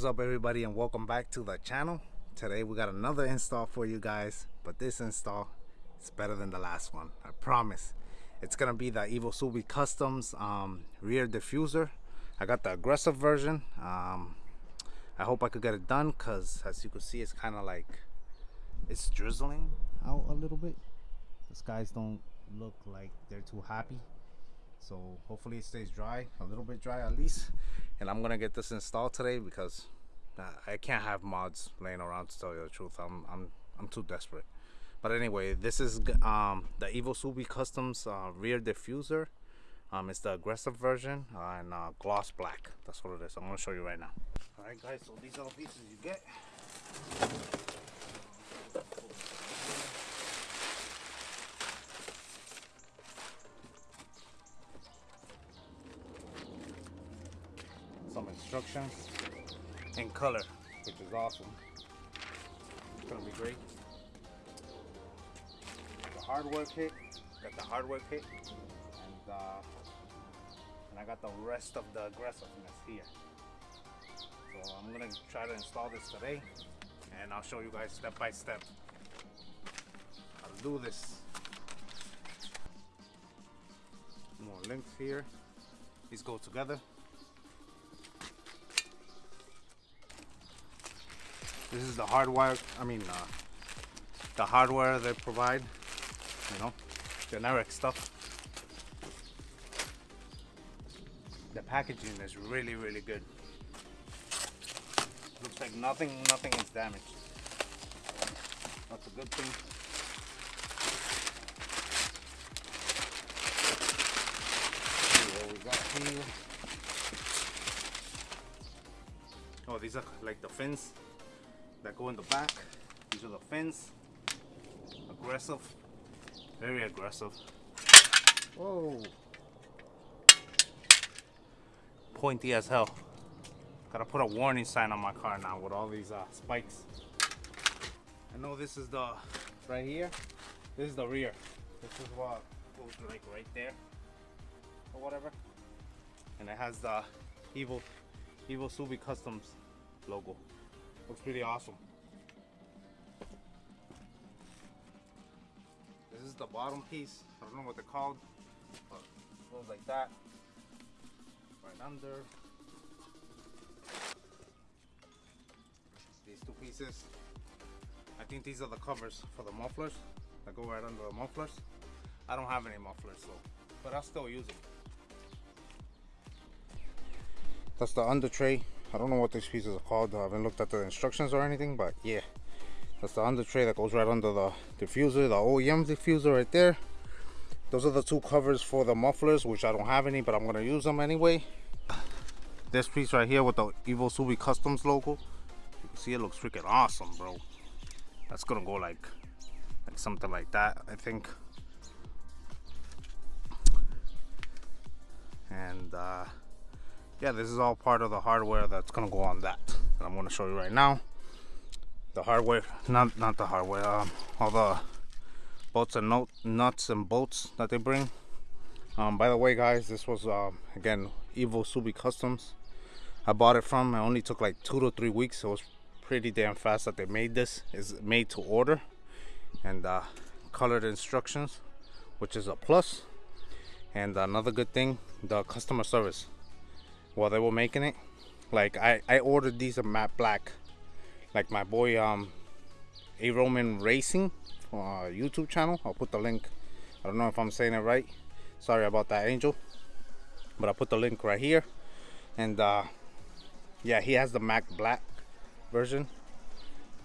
What's up everybody and welcome back to the channel. Today we got another install for you guys, but this install is better than the last one. I promise. It's gonna be the Evosubi Customs um, rear diffuser. I got the aggressive version. Um, I hope I could get it done because as you can see it's kind of like it's drizzling out a little bit. The skies don't look like they're too happy so hopefully it stays dry a little bit dry at least. And i'm gonna get this installed today because i can't have mods laying around to tell you the truth. I'm i'm i'm too desperate. But anyway this is um the Evosubi customs uh, rear diffuser. Um it's the aggressive version uh, and uh, gloss black. That's what it is. I'm gonna show you right now. All right guys so these are the pieces you get instructions in color, which is awesome. It's gonna be great. The hardware kit, got the hardware kit, and uh, and I got the rest of the aggressiveness here. So I'm gonna try to install this today, and I'll show you guys step by step how to do this. More links here. These go together. This is the hardwire, I mean, uh, the hardware they provide, you know, generic stuff. The packaging is really, really good. Looks like nothing, nothing is damaged. That's a good thing. Oh, these are like the fins that go in the back. These are the fins. Aggressive. Very aggressive. Whoa. Pointy as hell. Gotta put a warning sign on my car now with all these uh, spikes. I know this is the, right here, this is the rear. This is what goes like right there or whatever. And it has the Evil, Evil Evosubi Customs logo. Looks pretty awesome. This is the bottom piece. I don't know what they're called, but it goes like that. Right under. These two pieces. I think these are the covers for the mufflers that go right under the mufflers. I don't have any mufflers, so but I'll still use it. That's the under tray I don't know what these pieces are called. I haven't looked at the instructions or anything, but yeah. That's the under tray that goes right under the diffuser, the OEM diffuser right there. Those are the two covers for the mufflers, which I don't have any, but I'm gonna use them anyway. This piece right here with the Evo Subi Customs logo. You can see it looks freaking awesome, bro. That's gonna go like, like something like that, I think. And uh, yeah this is all part of the hardware that's gonna go on that and I'm gonna show you right now. The hardware not not the hardware um, all the bolts and note, nuts and bolts that they bring. Um, by the way guys this was uh, again Evosubi Customs. I bought it from it only took like two to three weeks. So it was pretty damn fast that they made this. Is made to order and uh, colored instructions which is a plus. And another good thing the customer service while they were making it like I, I ordered these in matte black. Like my boy um a. Roman Racing uh, YouTube channel. I'll put the link. I don't know if I'm saying it right. Sorry about that angel. But I'll put the link right here. And uh, yeah he has the matte black version.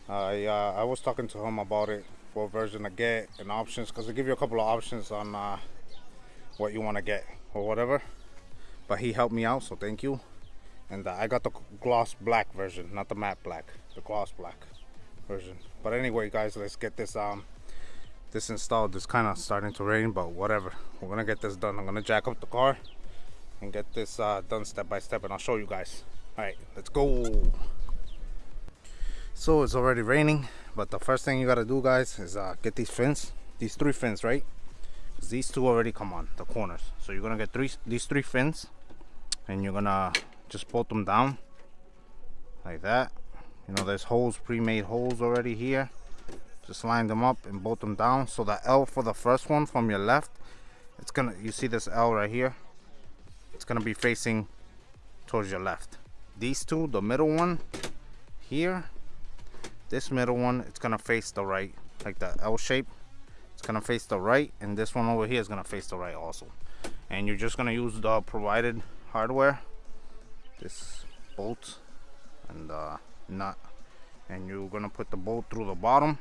I uh, I was talking to him about it what version to get and options because they give you a couple of options on uh, what you want to get or whatever but he helped me out so thank you. And uh, I got the gloss black version not the matte black the gloss black version. But anyway guys let's get this um this installed. It's kind of starting to rain but whatever. We're gonna get this done. I'm gonna jack up the car and get this uh, done step by step and I'll show you guys. All right let's go. So it's already raining but the first thing you got to do guys is uh, get these fins these three fins right these two already come on the corners. So you're gonna get three these three fins and you're gonna just bolt them down like that. You know there's holes pre-made holes already here. Just line them up and bolt them down. So the L for the first one from your left it's gonna you see this L right here? It's gonna be facing towards your left. These two the middle one here this middle one it's gonna face the right like the L shape gonna face the right and this one over here is gonna face the right also. And you're just gonna use the provided hardware this bolt and uh, nut. And you're gonna put the bolt through the bottom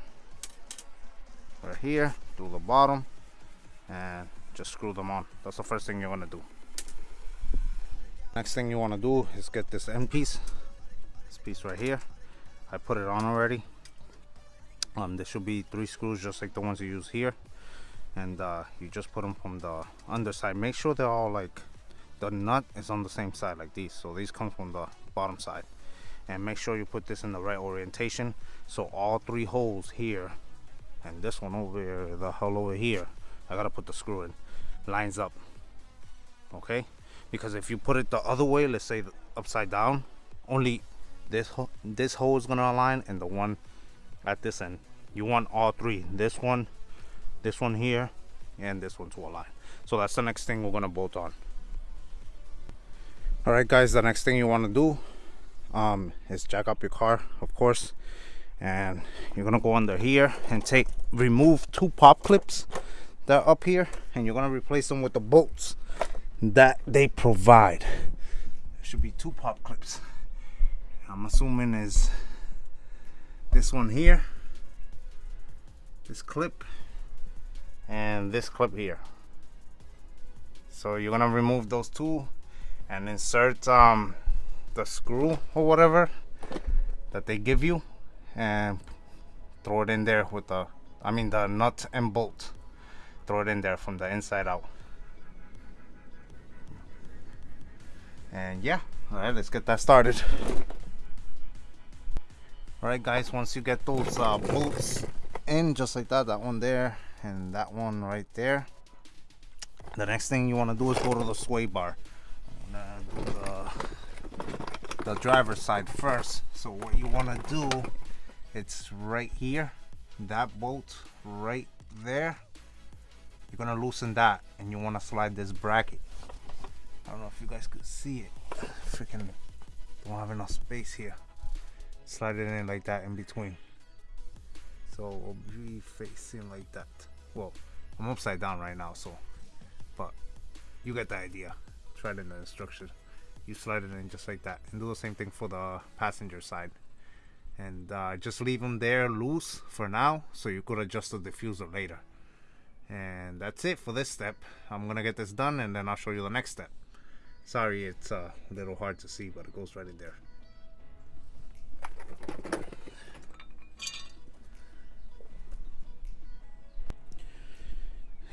right here through the bottom and just screw them on. That's the first thing you're gonna do. Next thing you want to do is get this end piece this piece right here. I put it on already um there should be three screws just like the ones you use here. And uh, you just put them from the underside. Make sure they're all like the nut is on the same side like these. So these come from the bottom side. And make sure you put this in the right orientation. So all three holes here and this one over here the hole over here I gotta put the screw in. Lines up. Okay? Because if you put it the other way let's say upside down only this this hole is gonna align and the one at this end. You want all three this one this one here and this one to align. So that's the next thing we're gonna bolt on. All right guys the next thing you want to do um, is jack up your car of course and you're gonna go under here and take remove two pop clips that are up here and you're gonna replace them with the bolts that they provide. There should be two pop clips. I'm assuming is this one here this clip and this clip here. So you're gonna remove those two and insert um, the screw or whatever that they give you and throw it in there with the I mean the nut and bolt. Throw it in there from the inside out. And yeah all right let's get that started all right guys once you get those uh, bolts in just like that that one there and that one right there the next thing you want to do is go to the sway bar. The, the driver's side first. So what you want to do it's right here that bolt right there. You're gonna loosen that and you want to slide this bracket. I don't know if you guys could see it. Freaking don't have enough space here slide it in like that in between. So we'll be facing like that. Well I'm upside down right now so but you get the idea. Try it in the instruction. You slide it in just like that and do the same thing for the passenger side. And uh, just leave them there loose for now so you could adjust the diffuser later. And that's it for this step. I'm gonna get this done and then I'll show you the next step. Sorry it's uh, a little hard to see but it goes right in there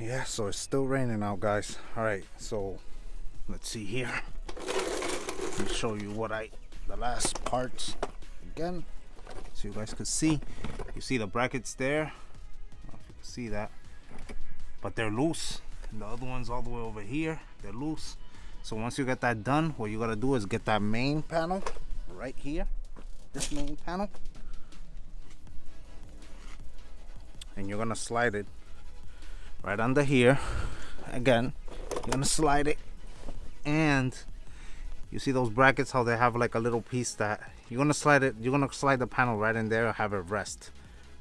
yeah so it's still raining out guys. All right so let's see here. Let me show you what I the last parts again so you guys could see. You see the brackets there? You can see that. But they're loose. And the other ones all the way over here. They're loose. So once you get that done what you gotta do is get that main panel right here this main panel. And you're gonna slide it right under here. Again you're gonna slide it. And you see those brackets how they have like a little piece that you're gonna slide it you're gonna slide the panel right in there have it rest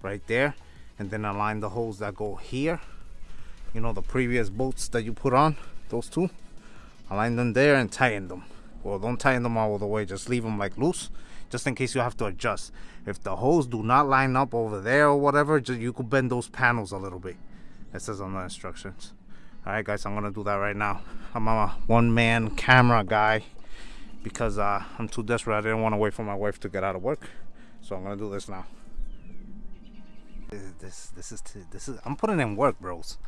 right there. And then align the holes that go here. You know the previous bolts that you put on those two. Align them there and tighten them. Well don't tighten them all the way just leave them like loose just in case you have to adjust. If the holes do not line up over there or whatever just you could bend those panels a little bit. It says on the instructions. All right guys i'm gonna do that right now. I'm a one-man camera guy because uh, i'm too desperate. I didn't want to wait for my wife to get out of work. So i'm gonna do this now. This this is this is i'm putting in work bros.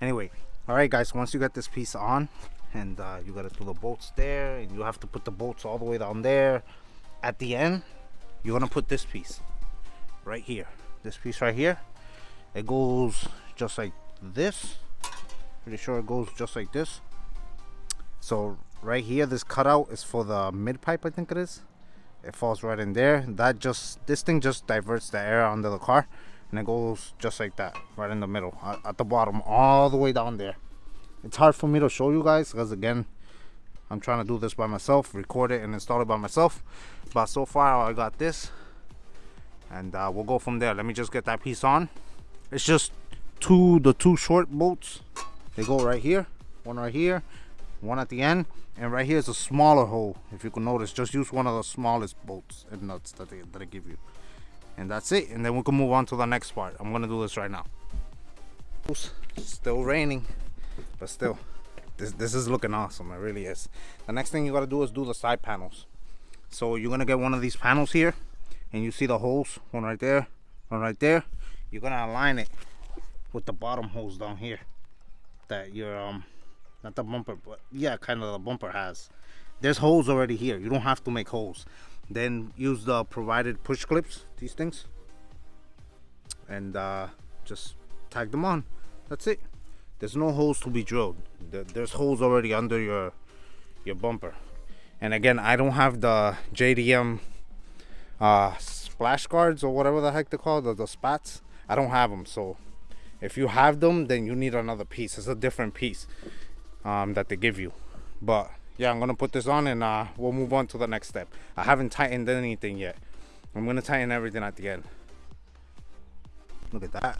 Anyway all right guys once you get this piece on and uh, you gotta do the bolts there and you have to put the bolts all the way down there at the end you're gonna put this piece right here. This piece right here it goes just like this. Pretty sure it goes just like this. So right here this cutout is for the mid pipe I think it is. It falls right in there. That just this thing just diverts the air under the car and it goes just like that right in the middle at the bottom all the way down there. It's hard for me to show you guys because again I'm trying to do this by myself record it and install it by myself. But so far I got this and uh, we'll go from there. Let me just get that piece on. It's just two the two short bolts. They go right here one right here one at the end and right here is a smaller hole. If you can notice just use one of the smallest bolts and nuts that they, that I give you. And that's it and then we can move on to the next part. I'm gonna do this right now. Still raining but still this this is looking awesome it really is. The next thing you got to do is do the side panels. So you're gonna get one of these panels here and you see the holes one right there one right there. You're gonna align it with the bottom holes down here that your um not the bumper but yeah kind of the bumper has. There's holes already here you don't have to make holes. Then use the provided push clips these things and uh, just tag them on. That's it there's no holes to be drilled. There's holes already under your your bumper. And again I don't have the JDM uh, splash guards or whatever the heck they call the, the spats. I don't have them so if you have them then you need another piece. It's a different piece um, that they give you. But yeah I'm gonna put this on and uh, we'll move on to the next step. I haven't tightened anything yet. I'm gonna tighten everything at the end. Look at that.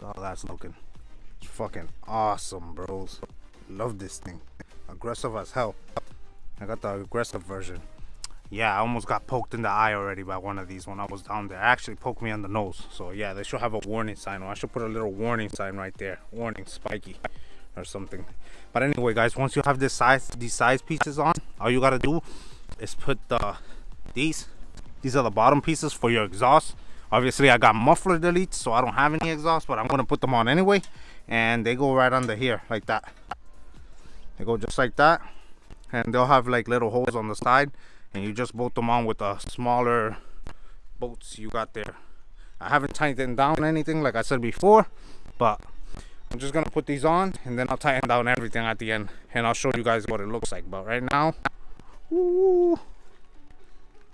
How that's looking it's fucking awesome bros. Love this thing. Aggressive as hell. I got the aggressive version. Yeah I almost got poked in the eye already by one of these when I was down there. Actually poked me on the nose. So yeah they should have a warning sign. I should put a little warning sign right there. Warning spiky or something. But anyway guys once you have this size these size pieces on all you gotta do is put the these these are the bottom pieces for your exhaust. Obviously I got muffler deletes so I don't have any exhaust but I'm gonna put them on anyway and they go right under here like that. They go just like that and they'll have like little holes on the side and you just bolt them on with the smaller bolts you got there. I haven't tightened down anything like I said before but I'm just gonna put these on and then I'll tighten down everything at the end and I'll show you guys what it looks like but right now woo,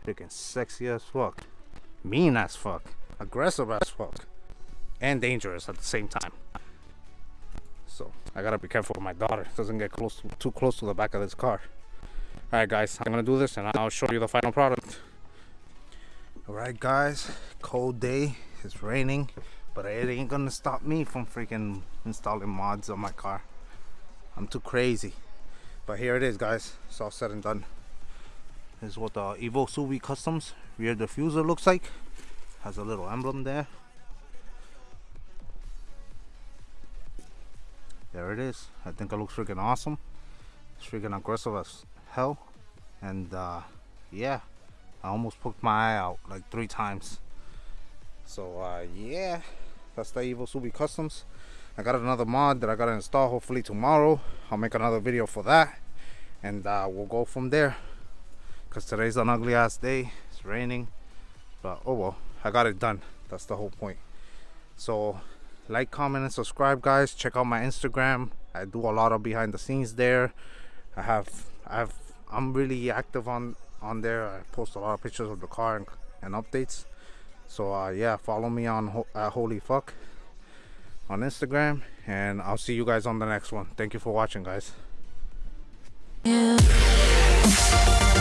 freaking sexy as fuck. Mean as fuck. Aggressive as fuck. And dangerous at the same time so I gotta be careful with my daughter. Doesn't get close to, too close to the back of this car. All right guys I'm gonna do this and I'll show you the final product. All right guys cold day. It's raining but it ain't gonna stop me from freaking installing mods on my car. I'm too crazy. But here it is guys. It's all said and done. This is what the Evo Subi Customs rear diffuser looks like. Has a little emblem there there it is. I think it looks freaking awesome. It's freaking aggressive as hell. And uh, yeah I almost poked my eye out like three times. So uh, yeah that's the Evo Subi Customs. I got another mod that I gotta install hopefully tomorrow. I'll make another video for that. And uh, we'll go from there. Because today's an ugly ass day. It's raining. But oh well I got it done. That's the whole point. So like comment and subscribe guys. Check out my Instagram. I do a lot of behind the scenes there. I have I have I'm really active on on there. I post a lot of pictures of the car and, and updates. So uh, yeah follow me on uh, holy fuck on instagram and i'll see you guys on the next one. Thank you for watching guys. Yeah.